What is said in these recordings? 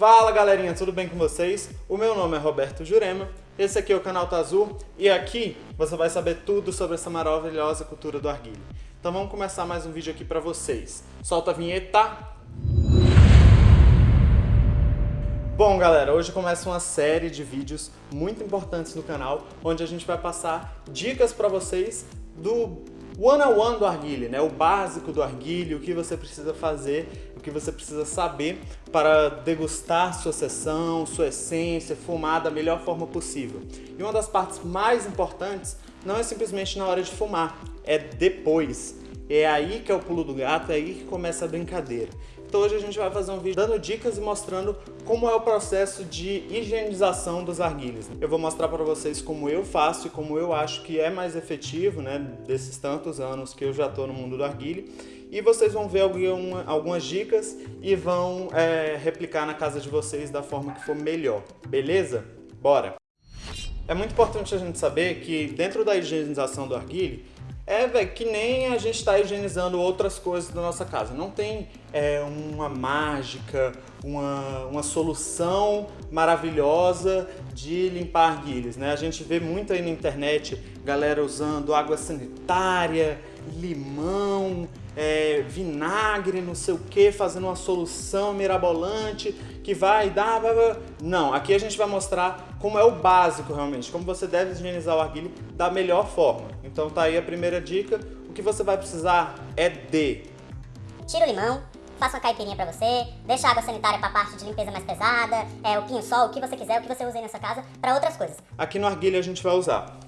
Fala galerinha, tudo bem com vocês? O meu nome é Roberto Jurema, esse aqui é o canal Tá Azul e aqui você vai saber tudo sobre essa maravilhosa cultura do arguilho. Então vamos começar mais um vídeo aqui pra vocês. Solta a vinheta! Bom galera, hoje começa uma série de vídeos muito importantes no canal, onde a gente vai passar dicas pra vocês do one-on-one do arguilho, né? o básico do arguilho, o que você precisa fazer, o que você precisa saber para degustar sua sessão, sua essência, fumar da melhor forma possível. E uma das partes mais importantes não é simplesmente na hora de fumar, é depois. É aí que é o pulo do gato, é aí que começa a brincadeira. Então hoje a gente vai fazer um vídeo dando dicas e mostrando como é o processo de higienização dos arguilhos. Eu vou mostrar para vocês como eu faço e como eu acho que é mais efetivo, né, desses tantos anos que eu já estou no mundo do arguilho. E vocês vão ver algumas dicas e vão é, replicar na casa de vocês da forma que for melhor, beleza? Bora! É muito importante a gente saber que dentro da higienização do arguilho, é, que nem a gente está higienizando outras coisas da nossa casa. Não tem é, uma mágica, uma, uma solução maravilhosa de limpar arguilhos, né? A gente vê muito aí na internet galera usando água sanitária, limão, é, vinagre, não sei o que, fazendo uma solução mirabolante que vai dar... Não, aqui a gente vai mostrar como é o básico realmente, como você deve higienizar o arguilho da melhor forma. Então tá aí a primeira dica, o que você vai precisar é de... Tira o limão, faça uma caipirinha pra você, deixa a água sanitária pra parte de limpeza mais pesada, é, o pinho-sol, o que você quiser, o que você usa aí na sua casa, para outras coisas. Aqui no arguilho a gente vai usar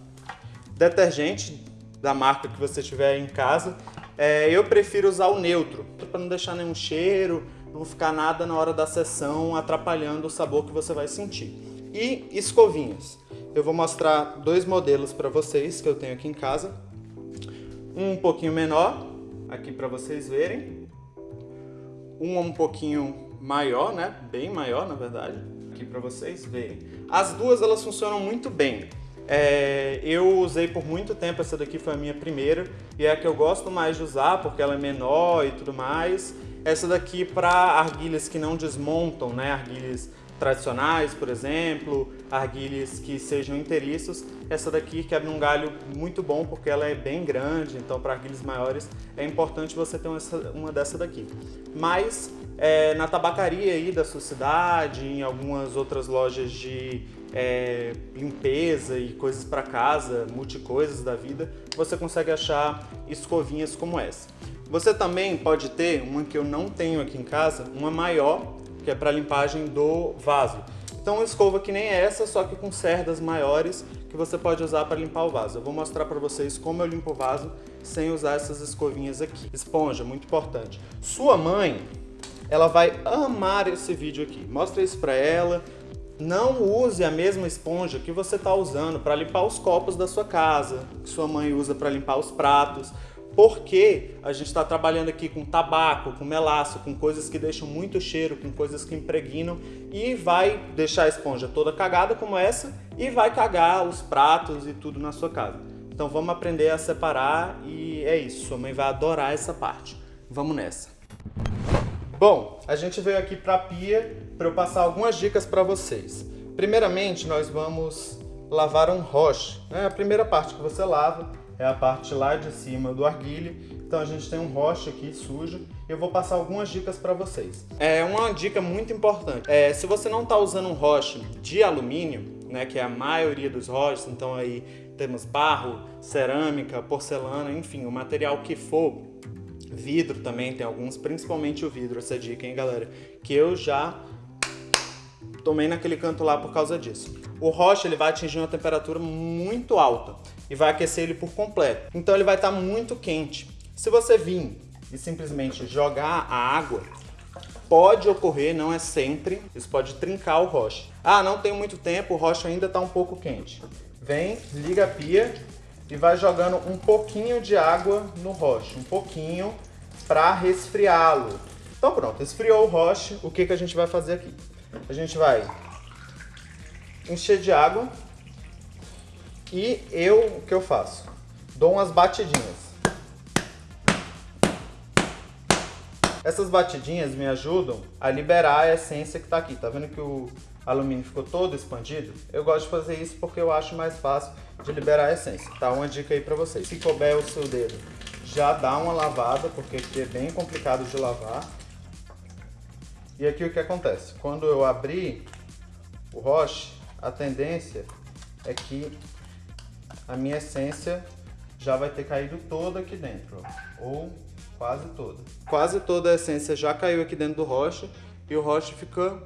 detergente da marca que você tiver em casa, é, eu prefiro usar o neutro, para não deixar nenhum cheiro, não ficar nada na hora da sessão atrapalhando o sabor que você vai sentir. E escovinhas. Eu vou mostrar dois modelos para vocês que eu tenho aqui em casa. Um um pouquinho menor, aqui para vocês verem. Um um pouquinho maior, né? Bem maior, na verdade. Aqui para vocês verem. As duas elas funcionam muito bem. É, eu usei por muito tempo, essa daqui foi a minha primeira e é a que eu gosto mais de usar porque ela é menor e tudo mais. Essa daqui para arguilhas que não desmontam, né? Arguilhas tradicionais, por exemplo, arguilhas que sejam inteiriços. Essa daqui quebra um galho muito bom porque ela é bem grande, então para arguilhas maiores é importante você ter uma, dessa daqui. Mas é, na tabacaria aí da sua cidade, em algumas outras lojas de é, limpeza e coisas para casa, multicoisas da vida, você consegue achar escovinhas como essa. Você também pode ter uma que eu não tenho aqui em casa, uma maior, que é para limpagem do vaso. Então uma escova que nem essa, só que com cerdas maiores, que você pode usar para limpar o vaso. Eu vou mostrar para vocês como eu limpo o vaso sem usar essas escovinhas aqui. Esponja, muito importante. Sua mãe, ela vai amar esse vídeo aqui. Mostra isso para ela, não use a mesma esponja que você está usando para limpar os copos da sua casa, que sua mãe usa para limpar os pratos, porque a gente está trabalhando aqui com tabaco, com melaço, com coisas que deixam muito cheiro, com coisas que impregnam e vai deixar a esponja toda cagada como essa e vai cagar os pratos e tudo na sua casa. Então vamos aprender a separar e é isso, sua mãe vai adorar essa parte. Vamos nessa! Bom, a gente veio aqui para a pia para eu passar algumas dicas para vocês. Primeiramente, nós vamos lavar um roche. É a primeira parte que você lava é a parte lá de cima do arguilho. Então a gente tem um roche aqui sujo. Eu vou passar algumas dicas para vocês. É uma dica muito importante. É, se você não está usando um roche de alumínio, né, que é a maioria dos roches, então aí temos barro, cerâmica, porcelana, enfim, o material que for, Vidro também tem alguns, principalmente o vidro, essa dica, hein, galera? Que eu já tomei naquele canto lá por causa disso. O rocha ele vai atingir uma temperatura muito alta e vai aquecer ele por completo. Então ele vai estar muito quente. Se você vir e simplesmente jogar a água, pode ocorrer, não é sempre, isso pode trincar o rocha. Ah, não tem muito tempo, o rocha ainda está um pouco quente. Vem, liga a pia e vai jogando um pouquinho de água no roche, um pouquinho para resfriá-lo. Então pronto, esfriou o roche, o que, que a gente vai fazer aqui? A gente vai encher de água e eu, o que eu faço? Dou umas batidinhas. Essas batidinhas me ajudam a liberar a essência que está aqui. Tá vendo que o alumínio ficou todo expandido? Eu gosto de fazer isso porque eu acho mais fácil de liberar a essência. Tá uma dica aí para vocês. Se couber o seu dedo, já dá uma lavada, porque aqui é bem complicado de lavar. E aqui o que acontece? Quando eu abrir o roche, a tendência é que a minha essência já vai ter caído toda aqui dentro, ou quase toda. Quase toda a essência já caiu aqui dentro do roche e o roche fica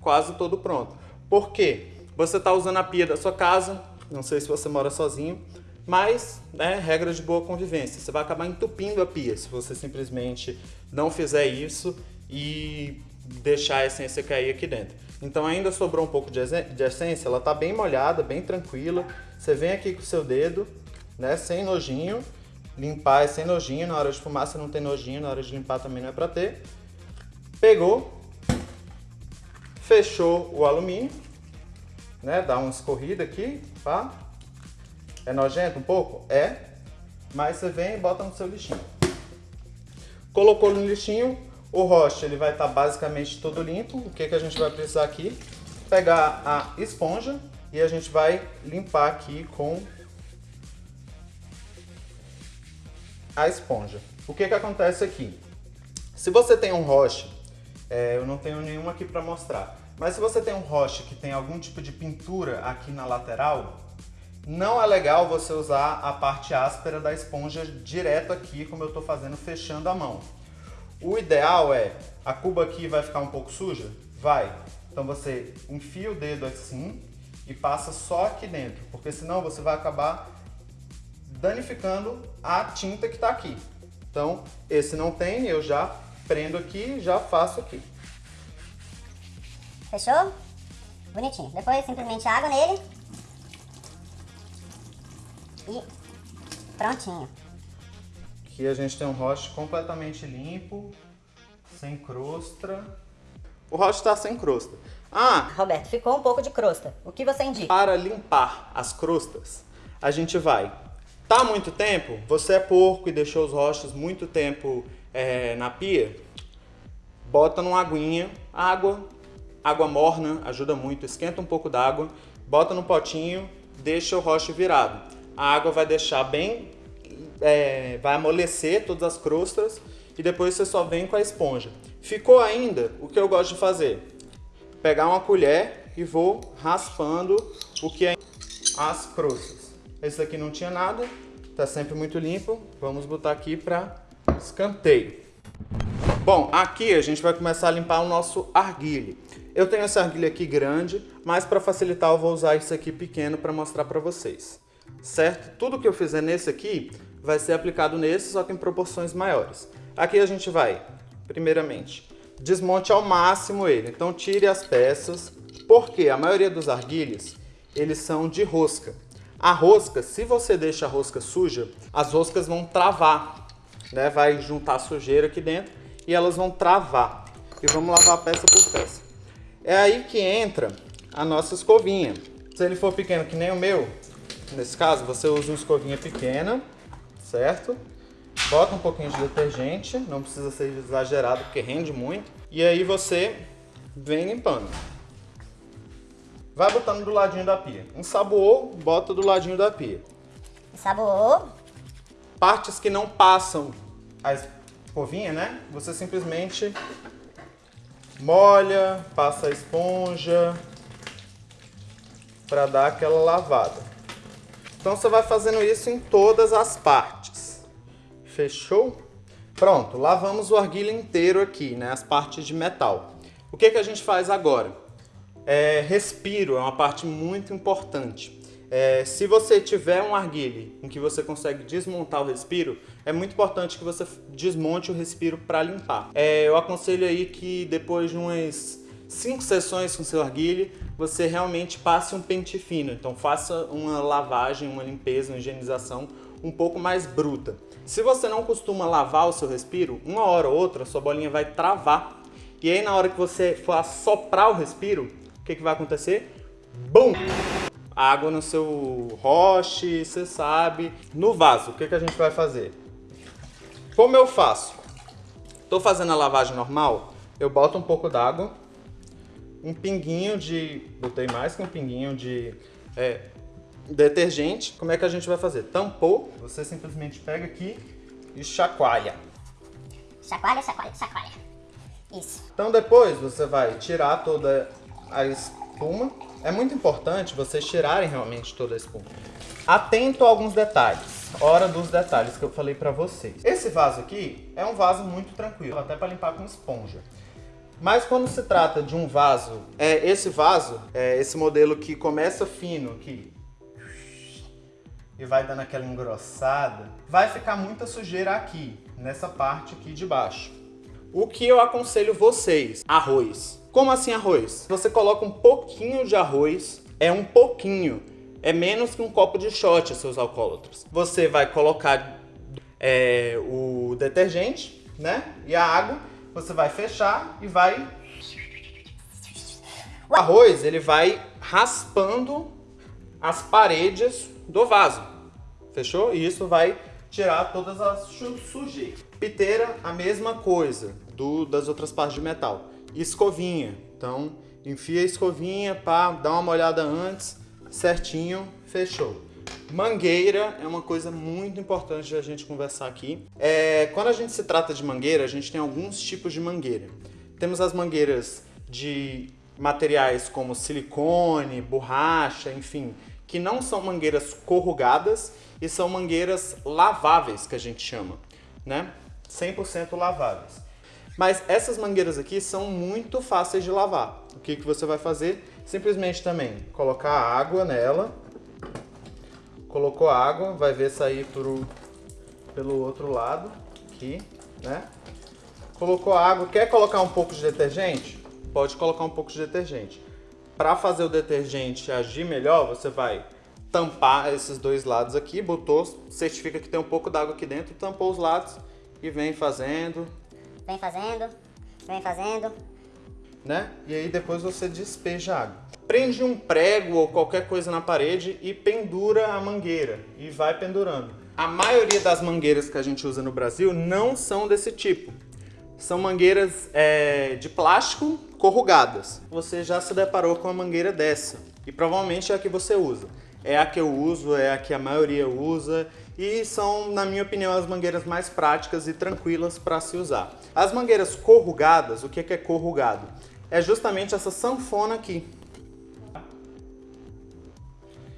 quase todo pronto. Por quê? Você está usando a pia da sua casa, não sei se você mora sozinho, mas, né, regra de boa convivência, você vai acabar entupindo a pia se você simplesmente não fizer isso e deixar a essência cair aqui dentro. Então ainda sobrou um pouco de essência, ela está bem molhada, bem tranquila. Você vem aqui com o seu dedo, né, sem nojinho, limpar é sem nojinho, na hora de fumar você não tem nojinho, na hora de limpar também não é para ter. Pegou, fechou o alumínio, né, dá uma escorrida aqui, pá. É nojento um pouco? É, mas você vem e bota no seu lixinho. Colocou no lixinho, o roche ele vai estar tá basicamente todo limpo. O que, que a gente vai precisar aqui? Pegar a esponja e a gente vai limpar aqui com a esponja. O que, que acontece aqui? Se você tem um roche, é, eu não tenho nenhum aqui para mostrar, mas se você tem um roche que tem algum tipo de pintura aqui na lateral, não é legal você usar a parte áspera da esponja direto aqui, como eu estou fazendo, fechando a mão. O ideal é, a cuba aqui vai ficar um pouco suja? Vai. Então você enfia o dedo assim e passa só aqui dentro, porque senão você vai acabar danificando a tinta que está aqui. Então, esse não tem, eu já prendo aqui e já faço aqui. Fechou? Bonitinho. Depois simplesmente água nele. E prontinho. Aqui a gente tem um roche completamente limpo, sem crosta. O roche está sem crosta. Ah! Roberto, ficou um pouco de crosta. O que você indica? Para limpar as crostas, a gente vai... Tá muito tempo? Você é porco e deixou os roches muito tempo é, na pia? Bota numa aguinha, água, água morna, ajuda muito, esquenta um pouco d'água, bota no potinho, deixa o roche virado. A água vai deixar bem é, vai amolecer todas as crostas e depois você só vem com a esponja. Ficou ainda, o que eu gosto de fazer? Pegar uma colher e vou raspando o que é as crostas. Esse aqui não tinha nada, tá sempre muito limpo. Vamos botar aqui para escanteio. Bom, aqui a gente vai começar a limpar o nosso arguile. Eu tenho essa arguilha aqui grande, mas para facilitar eu vou usar isso aqui pequeno para mostrar para vocês. Certo? Tudo que eu fizer nesse aqui, vai ser aplicado nesse, só que em proporções maiores. Aqui a gente vai, primeiramente, desmonte ao máximo ele. Então tire as peças, porque a maioria dos arguilhos, eles são de rosca. A rosca, se você deixa a rosca suja, as roscas vão travar, né? Vai juntar sujeira aqui dentro e elas vão travar. E vamos lavar peça por peça. É aí que entra a nossa escovinha. Se ele for pequeno que nem o meu, nesse caso, você usa uma escovinha pequena, certo? Bota um pouquinho de detergente, não precisa ser exagerado porque rende muito. E aí você vem limpando. Vai botando do ladinho da pia. Ensaboou, bota do ladinho da pia. Ensaboou. Partes que não passam a escovinha, né? Você simplesmente molha, passa a esponja para dar aquela lavada. Então você vai fazendo isso em todas as partes. Fechou? Pronto, lavamos o arguilha inteiro aqui, né? As partes de metal. O que, que a gente faz agora? É, respiro é uma parte muito importante. É, se você tiver um arguile em que você consegue desmontar o respiro, é muito importante que você desmonte o respiro para limpar. É, eu aconselho aí que depois de umas cinco sessões com seu arguile, você realmente passe um pente fino. Então faça uma lavagem, uma limpeza, uma higienização um pouco mais bruta. Se você não costuma lavar o seu respiro, uma hora ou outra sua bolinha vai travar. E aí na hora que você for assoprar o respiro, o que, que vai acontecer? Bum! Água no seu roche, você sabe. No vaso, o que, que a gente vai fazer? Como eu faço? Tô fazendo a lavagem normal, eu boto um pouco d'água, um pinguinho de... botei mais que um pinguinho de é, detergente. Como é que a gente vai fazer? Tampou, você simplesmente pega aqui e chacoalha. Chacoalha, chacoalha, chacoalha. Isso. Então depois você vai tirar toda a espuma. É muito importante vocês tirarem realmente toda a espuma. Atento a alguns detalhes. Hora dos detalhes que eu falei pra vocês. Esse vaso aqui é um vaso muito tranquilo, até para limpar com esponja. Mas quando se trata de um vaso, é esse vaso, é esse modelo que começa fino aqui e vai dando aquela engrossada, vai ficar muita sujeira aqui, nessa parte aqui de baixo. O que eu aconselho vocês? Arroz. Como assim arroz? Você coloca um pouquinho de arroz, é um pouquinho, é menos que um copo de shot, seus alcoólatras. Você vai colocar é, o detergente, né, e a água, você vai fechar e vai... O arroz, ele vai raspando as paredes do vaso, fechou? E isso vai tirar todas as sujeiras. Piteira, a mesma coisa do, das outras partes de metal. Escovinha, então enfia a escovinha para dar uma molhada antes, certinho, fechou. Mangueira é uma coisa muito importante a gente conversar aqui. É, quando a gente se trata de mangueira, a gente tem alguns tipos de mangueira. Temos as mangueiras de materiais como silicone, borracha, enfim, que não são mangueiras corrugadas e são mangueiras laváveis, que a gente chama, né? 100% laváveis. Mas essas mangueiras aqui são muito fáceis de lavar. O que, que você vai fazer? Simplesmente também colocar água nela. Colocou água, vai ver sair por, pelo outro lado, aqui, né? Colocou água, quer colocar um pouco de detergente? Pode colocar um pouco de detergente. Para fazer o detergente agir melhor, você vai tampar esses dois lados aqui, botou, certifica que tem um pouco d'água aqui dentro, tampou os lados e vem fazendo. Vem fazendo, vem fazendo. Né? E aí depois você despeja água. Prende um prego ou qualquer coisa na parede e pendura a mangueira. E vai pendurando. A maioria das mangueiras que a gente usa no Brasil não são desse tipo. São mangueiras é, de plástico corrugadas. Você já se deparou com uma mangueira dessa. E provavelmente é a que você usa. É a que eu uso, é a que a maioria usa e são, na minha opinião, as mangueiras mais práticas e tranquilas para se usar. As mangueiras corrugadas, o que é corrugado? É justamente essa sanfona aqui.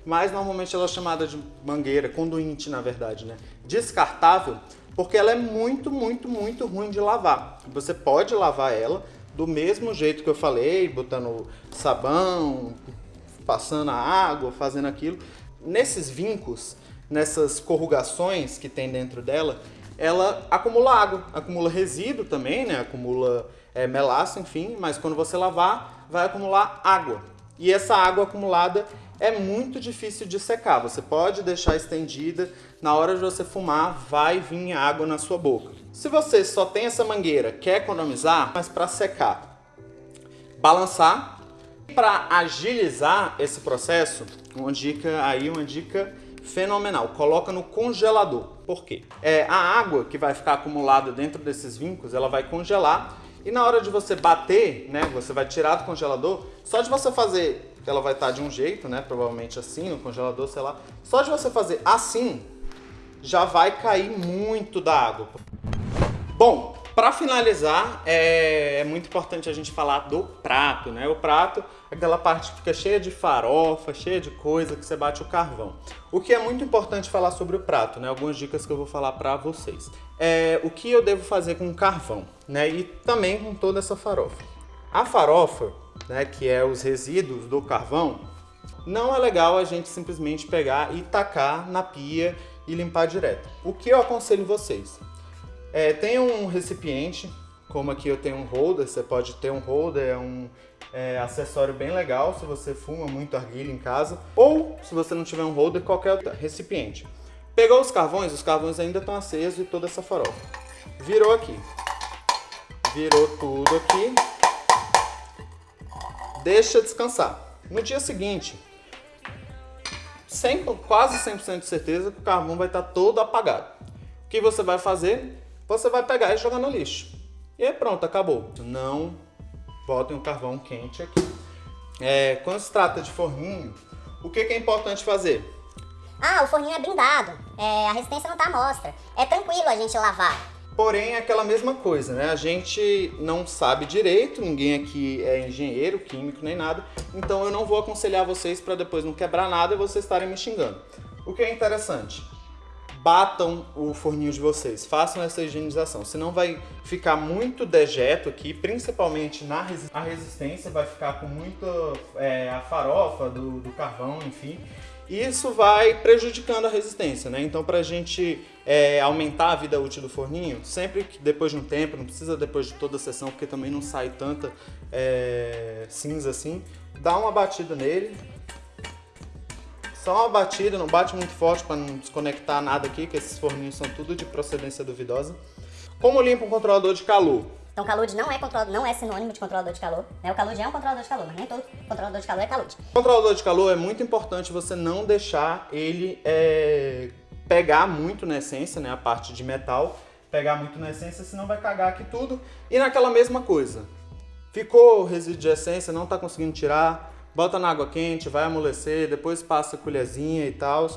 Mas normalmente ela é chamada de mangueira, conduinte na verdade, né? Descartável, porque ela é muito, muito, muito ruim de lavar. Você pode lavar ela do mesmo jeito que eu falei, botando sabão, passando a água, fazendo aquilo. Nesses vincos, nessas corrugações que tem dentro dela, ela acumula água, acumula resíduo também, né? acumula é, enfim, mas quando você lavar, vai acumular água. E essa água acumulada é muito difícil de secar. Você pode deixar estendida, na hora de você fumar, vai vir água na sua boca. Se você só tem essa mangueira, quer economizar, mas para secar, balançar. Para agilizar esse processo, uma dica aí, uma dica fenomenal. Coloca no congelador. Por quê? É, a água que vai ficar acumulada dentro desses vincos, ela vai congelar e na hora de você bater, né, você vai tirar do congelador, só de você fazer, ela vai estar de um jeito, né, provavelmente assim, no congelador, sei lá, só de você fazer assim, já vai cair muito da água. Bom, para finalizar, é, é, muito importante a gente falar do prato, né? O prato aquela parte que fica cheia de farofa, cheia de coisa que você bate o carvão. O que é muito importante falar sobre o prato, né? Algumas dicas que eu vou falar para vocês. É, o que eu devo fazer com o carvão, né? E também com toda essa farofa. A farofa, né, que é os resíduos do carvão, não é legal a gente simplesmente pegar e tacar na pia e limpar direto. O que eu aconselho vocês? É, tem um recipiente, como aqui eu tenho um holder, você pode ter um holder, é um é, acessório bem legal se você fuma muito arguilha em casa, ou se você não tiver um holder, qualquer outro recipiente. Pegou os carvões, os carvões ainda estão acesos e toda essa farofa. Virou aqui. Virou tudo aqui. Deixa descansar. No dia seguinte, 100, quase 100% de certeza que o carvão vai estar todo apagado. O que você vai fazer? você vai pegar e jogar no lixo. E pronto, acabou. Não botem o carvão quente aqui. É, quando se trata de forninho, o que, que é importante fazer? Ah, o forninho é blindado, é, a resistência não tá à mostra. É tranquilo a gente lavar. Porém, é aquela mesma coisa, né? A gente não sabe direito, ninguém aqui é engenheiro, químico, nem nada. Então eu não vou aconselhar vocês para depois não quebrar nada e vocês estarem me xingando. O que é interessante, batam o forninho de vocês, façam essa higienização, senão vai ficar muito dejeto aqui, principalmente na resi a resistência, vai ficar com muito é, a farofa do, do carvão, enfim, isso vai prejudicando a resistência, né? Então, para a gente é, aumentar a vida útil do forninho, sempre que depois de um tempo, não precisa depois de toda a sessão, porque também não sai tanta é, cinza assim, dá uma batida nele, só uma batida, não bate muito forte para não desconectar nada aqui, que esses forninhos são tudo de procedência duvidosa. Como limpa um controlador de calor? Então calude não é, controlador, não é sinônimo de controlador de calor. Né? O calude é um controlador de calor, mas nem todo controlador de calor é calude. Controlador de calor é muito importante você não deixar ele é, pegar muito na essência, né, a parte de metal, pegar muito na essência, senão vai cagar aqui tudo. E naquela mesma coisa, ficou resíduo de essência, não está conseguindo tirar, bota na água quente, vai amolecer, depois passa a colherzinha e tal.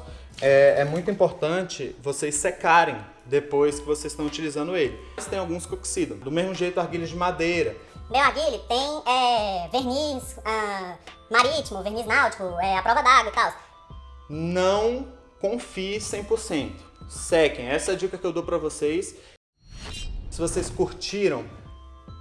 É, é, muito importante vocês secarem depois que vocês estão utilizando ele. Tem alguns que oxidam. Do mesmo jeito, argilhas de madeira. Meu arguile tem é, verniz ah, marítimo, verniz náutico, é, a prova d'água e tal. Não confie 100%. Sequem. Essa é a dica que eu dou para vocês. Se vocês curtiram,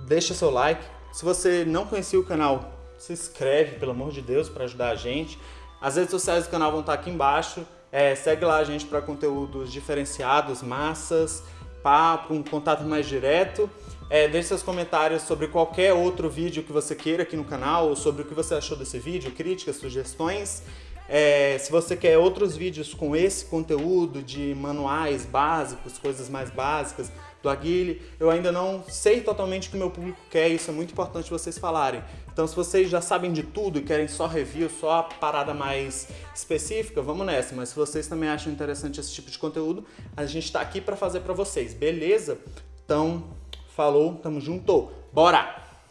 deixa seu like. Se você não conhecia o canal, se inscreve, pelo amor de Deus, para ajudar a gente. As redes sociais do canal vão estar aqui embaixo. É, segue lá a gente para conteúdos diferenciados, massas, papo, um contato mais direto. É, deixe seus comentários sobre qualquer outro vídeo que você queira aqui no canal, ou sobre o que você achou desse vídeo, críticas, sugestões. É, se você quer outros vídeos com esse conteúdo de manuais básicos, coisas mais básicas, do Aguile. Eu ainda não sei totalmente o que meu público quer, isso é muito importante vocês falarem. Então se vocês já sabem de tudo e querem só review, só a parada mais específica, vamos nessa. Mas se vocês também acham interessante esse tipo de conteúdo, a gente está aqui para fazer para vocês, beleza? Então, falou, tamo junto, bora!